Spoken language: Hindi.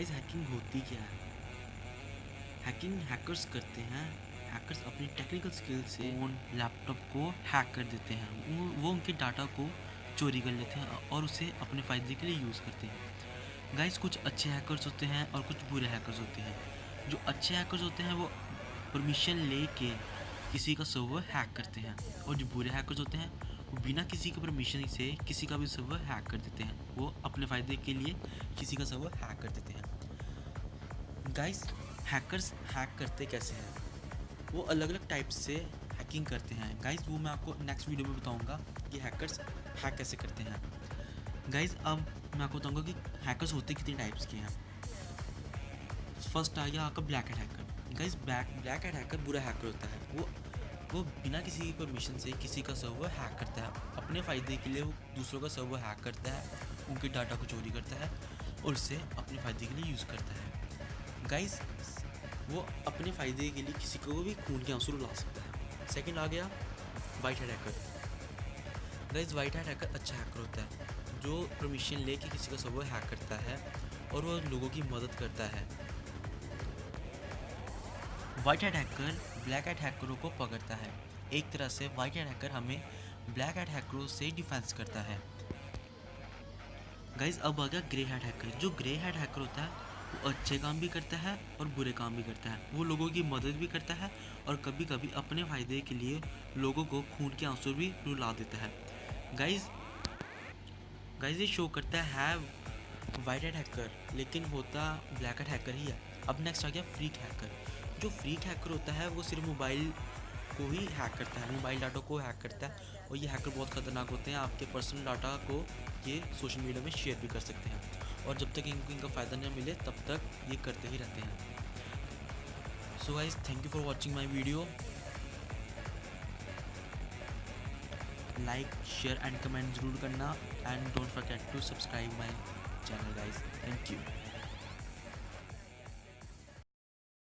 गाइस हैकिंग होती क्या है? हैकिंग हैकर्स करते हैं। हैकर्स अपनी टेक्निकल स्किल से फ़ोन लैपटॉप को हैक कर देते हैं। वो उनके डाटा को चोरी कर लेते हैं और उसे अपने फ़ायदे के लिए यूज़ करते हैं। गाइस कुछ अच्छे हैकर्स होते हैं और कुछ बुरे हैकर्स होते हैं। जो अच्छे हैकर्स होते हैं, वो परमिशन ले के किसी का सर्वर हैक करते हैं। और जो बुरे हैकर्स होते हैं, वो बिना किसी के परमिशन से किसी का भी सर्वर हैक कर देते हैं। वो अपने फ़ायदे के लिए किसी का सर्वर हैक कर देते हैं। गाइस हैकर्स हैक करते कैसे हैं? वो अलग अलग टाइप से हैकिंग करते हैं। गाइस वो मैं आपको नेक्स्ट वीडियो में बताऊँगा कि हैकर्स हैक कैसे करते हैं। गाइस अब मैं आपको बताऊँगा कि हैकर्स होते कितने टाइप्स के हैं। फ़र्स्ट आ गया आपका black hat hacker guys black black hat hacker बुरा हैकर होता है। वो वो बिना किसी परमिशन से किसी का सर्वर हैक करता है। अपने फ़ायदे के लिए वो दूसरों का सर्वर हैक करता है। उनके डाटा को चोरी करता है और उसे अपने फ़ायदे के लिए यूज़ करता है। गाइस वो अपने फ़ायदे के लिए किसी को भी खून के आँसू ला सकता है। सेकंड आ गया white head hacker guys white head hacker अच्छा हैकर होता है, जो परमिशन लेके किसी का सर्वर हैक करता है और वो लोगों की मदद करता है। White head hacker black head हैकरों को पकड़ता है। एक तरह से वाइट हेड हैकर हमें ब्लैक हेड हैकरों से डिफेंस करता है। गाइज़ अब आ गया ग्रे हेड हैकर जो ग्रे हेड हैकर होता है वो अच्छे काम भी करता है और बुरे काम भी करता है। वो लोगों की मदद भी करता है और कभी कभी अपने फ़ायदे के लिए लोगों को खून के आँसू भी रुला देता है। गाइज़ गाइज़ ये शो करता है वाइट हेड हैकर लेकिन होता ब्लैक हेड हैकर ही है। अब नेक्स्ट आ गया फ्रीक हैकर जो फ्रीक हैकर होता है, वो सिर्फ़ मोबाइल को ही हैक करता है मोबाइल डाटा को हैक करता है। और ये हैकर बहुत ख़तरनाक होते हैं, आपके पर्सनल डाटा को ये सोशल मीडिया में शेयर भी कर सकते हैं। और जब तक इनको, इनका फ़ायदा नहीं मिले, तब तक ये करते ही रहते हैं। So guys thank you for watching my video like share and comment ज़रूर करना। And don't forget to subscribe my channel guys thank you